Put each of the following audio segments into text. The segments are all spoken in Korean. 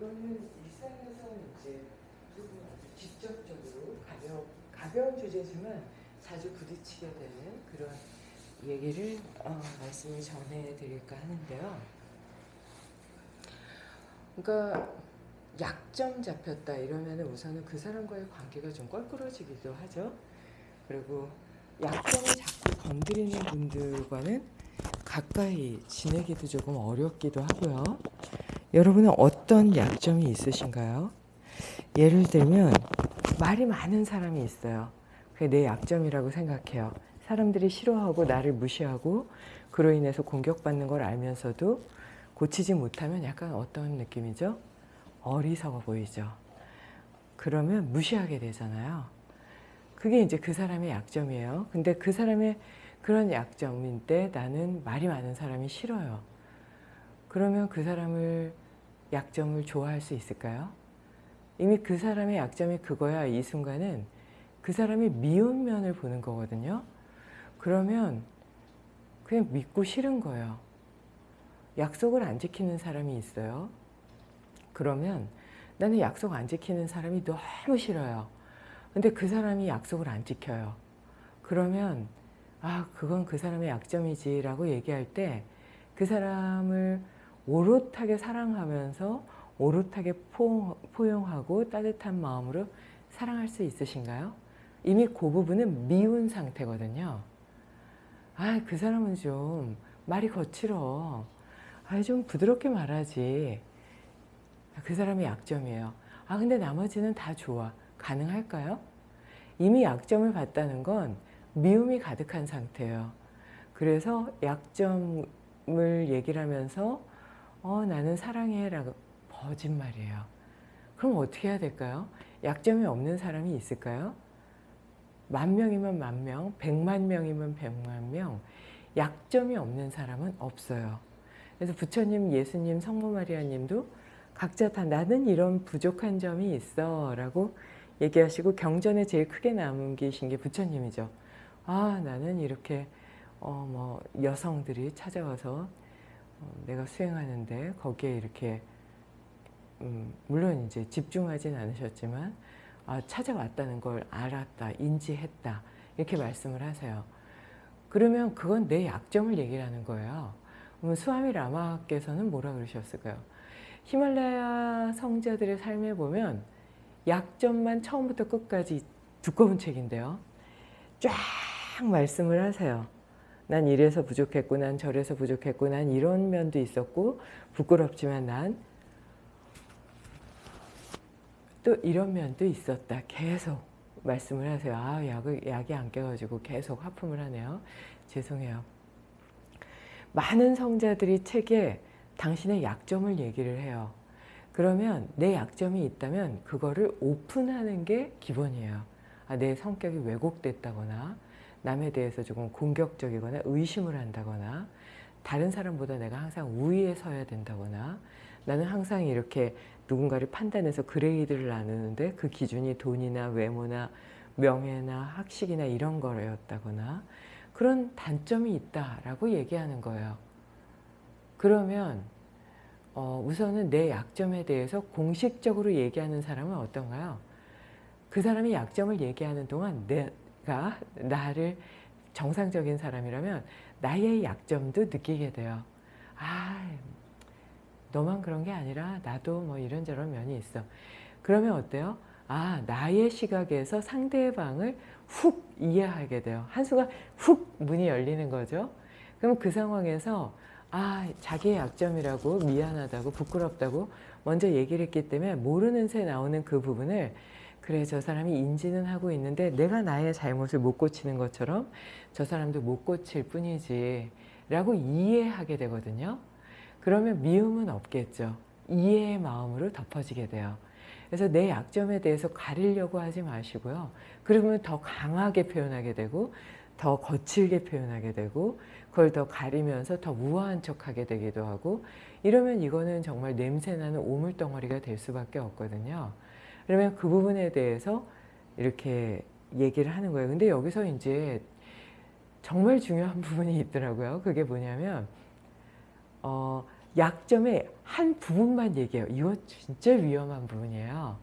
이거는 일상에서 이제 조금 아주 직접적으로 가벼, 가벼운 주제지만 자주 부딪히게 되는 그런 얘기를 어, 말씀을 전해드릴까 하는데요. 그러니까 약점 잡혔다 이러면 우선은 그 사람과의 관계가 좀 껄끄러지기도 하죠. 그리고 약점을 자꾸 건드리는 분들과는 가까이 지내기도 조금 어렵기도 하고요. 여러분은 어떤 약점이 있으신가요? 예를 들면 말이 많은 사람이 있어요. 그게 내 약점이라고 생각해요. 사람들이 싫어하고 나를 무시하고 그로 인해서 공격받는 걸 알면서도 고치지 못하면 약간 어떤 느낌이죠? 어리석어 보이죠. 그러면 무시하게 되잖아요. 그게 이제 그 사람의 약점이에요. 근데 그 사람의 그런 약점인데 나는 말이 많은 사람이 싫어요. 그러면 그 사람을 약점을 좋아할 수 있을까요? 이미 그 사람의 약점이 그거야 이 순간은 그 사람이 미운 면을 보는 거거든요. 그러면 그냥 믿고 싫은 거예요. 약속을 안 지키는 사람이 있어요. 그러면 나는 약속 안 지키는 사람이 너무 싫어요. 근데 그 사람이 약속을 안 지켜요. 그러면 아 그건 그 사람의 약점이지 라고 얘기할 때 그 사람을 오롯하게 사랑하면서 오롯하게 포용하고 따뜻한 마음으로 사랑할 수 있으신가요? 이미 그 부분은 미운 상태거든요. 아, 그 사람은 좀 말이 거칠어. 아, 좀 부드럽게 말하지. 그 사람이 약점이에요. 아, 근데 나머지는 다 좋아. 가능할까요? 이미 약점을 봤다는 건 미움이 가득한 상태예요. 그래서 약점을 얘기를 하면서 어, 나는 사랑해 라고 거짓말이에요. 그럼 어떻게 해야 될까요? 약점이 없는 사람이 있을까요? 만 명이면 만 명, 백만 명이면 백만 명, 약점이 없는 사람은 없어요. 그래서 부처님, 예수님, 성모 마리아님도 각자 다 나는 이런 부족한 점이 있어 라고 얘기하시고 경전에 제일 크게 남기신 게 부처님이죠. 아 나는 이렇게 어, 뭐 여성들이 찾아와서 어, 내가 수행하는데 거기에 이렇게 음, 물론 이제 집중하진 않으셨지만 아, 찾아왔다는 걸 알았다, 인지했다 이렇게 말씀을 하세요. 그러면 그건 내 약점을 얘기하는 거예요. 그럼 수아미 라마께서는 뭐라 그러셨을까요? 히말라야 성자들의 삶에 보면 약점만 처음부터 끝까지 두꺼운 책인데요. 쫙 말씀을 하세요. 난 이래서 부족했고 난 저래서 부족했고 난 이런 면도 있었고 부끄럽지만 난 또 이런 면도 있었다. 계속 말씀을 하세요. 아 약을, 약이 안 깨가지고 계속 하품을 하네요. 죄송해요. 많은 성자들이 책에 당신의 약점을 얘기를 해요. 그러면 내 약점이 있다면 그거를 오픈하는 게 기본이에요. 아, 내 성격이 왜곡됐다거나 남에 대해서 조금 공격적이거나 의심을 한다거나 다른 사람보다 내가 항상 우위에 서야 된다거나 나는 항상 이렇게 누군가를 판단해서 그레이드를 나누는데 그 기준이 돈이나 외모나 명예나 학식이나 이런 거였다거나 그런 단점이 있다라고 얘기하는 거예요. 그러면 어, 우선은 내 약점에 대해서 공식적으로 얘기하는 사람은 어떤가요? 그 사람이 약점을 얘기하는 동안 내 가 나를 정상적인 사람이라면 나의 약점도 느끼게 돼요. 아, 너만 그런 게 아니라 나도 뭐 이런저런 면이 있어. 그러면 어때요? 아, 나의 시각에서 상대방을 훅 이해하게 돼요. 한순간 훅 문이 열리는 거죠. 그럼 그 상황에서 아, 자기의 약점이라고 미안하다고 부끄럽다고 먼저 얘기를 했기 때문에 모르는 새 나오는 그 부분을 그래 저 사람이 인지는 하고 있는데 내가 나의 잘못을 못 고치는 것처럼 저 사람도 못 고칠 뿐이지 라고 이해하게 되거든요. 그러면 미움은 없겠죠. 이해의 마음으로 덮어지게 돼요. 그래서 내 약점에 대해서 가리려고 하지 마시고요. 그러면 더 강하게 표현하게 되고 더 거칠게 표현하게 되고 그걸 더 가리면서 더 우아한 척하게 되기도 하고 이러면 이거는 정말 냄새나는 오물덩어리가 될 수밖에 없거든요. 그러면 그 부분에 대해서 이렇게 얘기를 하는 거예요. 근데 여기서 이제 정말 중요한 부분이 있더라고요. 그게 뭐냐면 어, 약점의 한 부분만 얘기해요. 이거 진짜 위험한 부분이에요.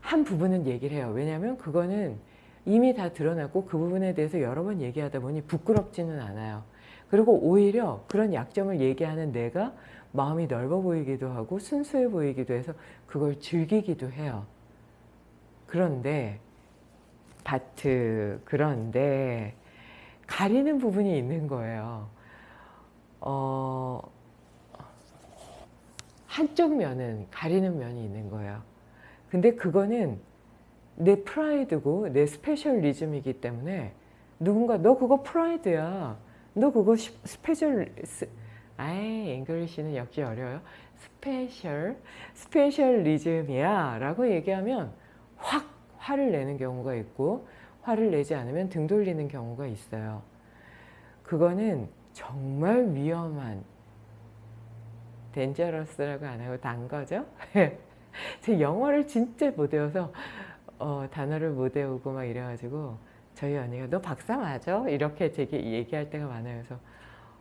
한 부분은 얘기를 해요. 왜냐하면 그거는 이미 다 드러났고 그 부분에 대해서 여러 번 얘기하다 보니 부끄럽지는 않아요. 그리고 오히려 그런 약점을 얘기하는 내가 마음이 넓어 보이기도 하고 순수해 보이기도 해서 그걸 즐기기도 해요. 그런데 but 그런데 가리는 부분이 있는 거예요. 어, 한쪽 면은 가리는 면이 있는 거예요. 근데 그거는 내 프라이드고 내 specialism이기 때문에 누군가 너 그거 프라이드야. 너 그거 시- special 스, 아이 English는 역시 어려워요. special specialism이야 라고 얘기하면 확 화를 내는 경우가 있고 화를 내지 않으면 등 돌리는 경우가 있어요. 그거는 정말 위험한 dangerous라고 안 하고 단 거죠. 제 영어를 진짜 못 외워서 어, 단어를 못 외우고 막 이래가지고 저희 언니가 너 박사 맞아? 이렇게 제게 얘기할 때가 많아요. 그래서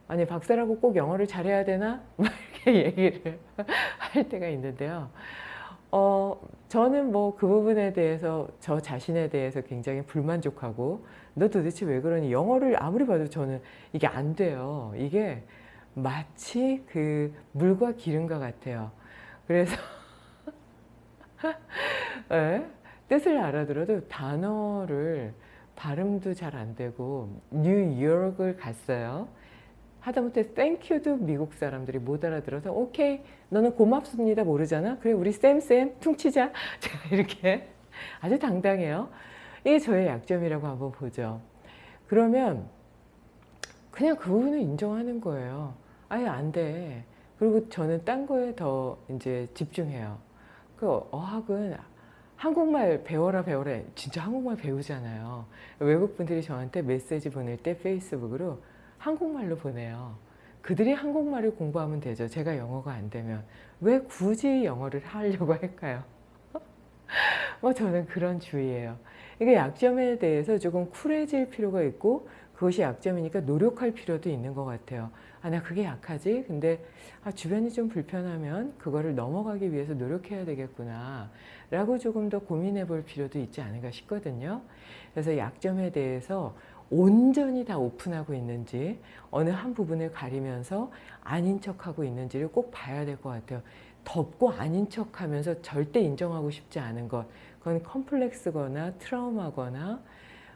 아니 박사라고 꼭 영어를 잘해야 되나? 막 이렇게 얘기를 할 때가 있는데요. 어, 저는 뭐 그 부분에 대해서 저 자신에 대해서 굉장히 불만족하고 너 도대체 왜 그러니? 영어를 아무리 봐도 저는 이게 안 돼요. 이게 마치 그 물과 기름과 같아요. 그래서 예? 뜻을 알아들어도 단어를 발음도 잘 안 되고 뉴욕을 갔어요. 하다못해 땡큐도 미국 사람들이 못 알아들어서 오케이 너는 고맙습니다. 모르잖아? 그래 우리 쌤쌤 퉁치자. 제가 이렇게 아주 당당해요. 이게 저의 약점이라고 한번 보죠. 그러면 그냥 그 부분을 인정하는 거예요 아예 안돼. 그리고 저는 딴 거에 더 이제 집중해요. 그 어학은 한국말 배워라 배워라. 진짜 한국말 배우잖아요. 외국 분들이 저한테 메시지 보낼 때 페이스북으로 한국말로 보내요. 그들이 한국말을 공부하면 되죠. 제가 영어가 안 되면. 왜 굳이 영어를 하려고 할까요? 뭐 저는 그런 주의예요. 이게 약점에 대해서 조금 쿨해질 필요가 있고 그것이 약점이니까 노력할 필요도 있는 것 같아요. 아, 나 그게 약하지? 근데 아, 주변이 좀 불편하면 그거를 넘어가기 위해서 노력해야 되겠구나. 라고 조금 더 고민해 볼 필요도 있지 않을까 싶거든요. 그래서 약점에 대해서 온전히 다 오픈하고 있는지 어느 한 부분을 가리면서 아닌 척하고 있는지를 꼭 봐야 될 것 같아요. 덮고 아닌 척하면서 절대 인정하고 싶지 않은 것 그건 컴플렉스거나 트라우마거나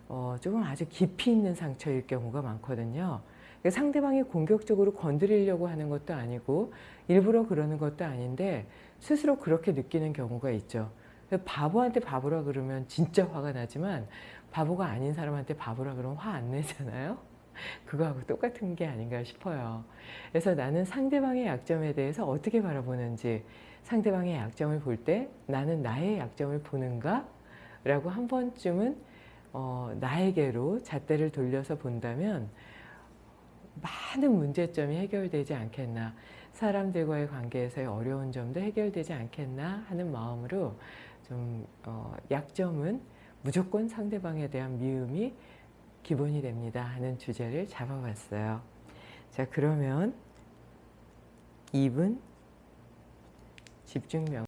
어, 조금 아주 깊이 있는 상처일 경우가 많거든요. 상대방이 공격적으로 건드리려고 하는 것도 아니고 일부러 그러는 것도 아닌데 스스로 그렇게 느끼는 경우가 있죠. 바보한테 바보라 그러면 진짜 화가 나지만 바보가 아닌 사람한테 바보라 그러면 화 안 내잖아요. 그거하고 똑같은 게 아닌가 싶어요. 그래서 나는 상대방의 약점에 대해서 어떻게 바라보는지 상대방의 약점을 볼 때 나는 나의 약점을 보는가? 라고 한 번쯤은 어, 나에게로 잣대를 돌려서 본다면 많은 문제점이 해결되지 않겠나 사람들과의 관계에서의 어려운 점도 해결되지 않겠나 하는 마음으로 좀 어, 약점은 무조건 상대방에 대한 미움이 기본이 됩니다 하는 주제를 잡아봤어요. 자 그러면 2분 집중명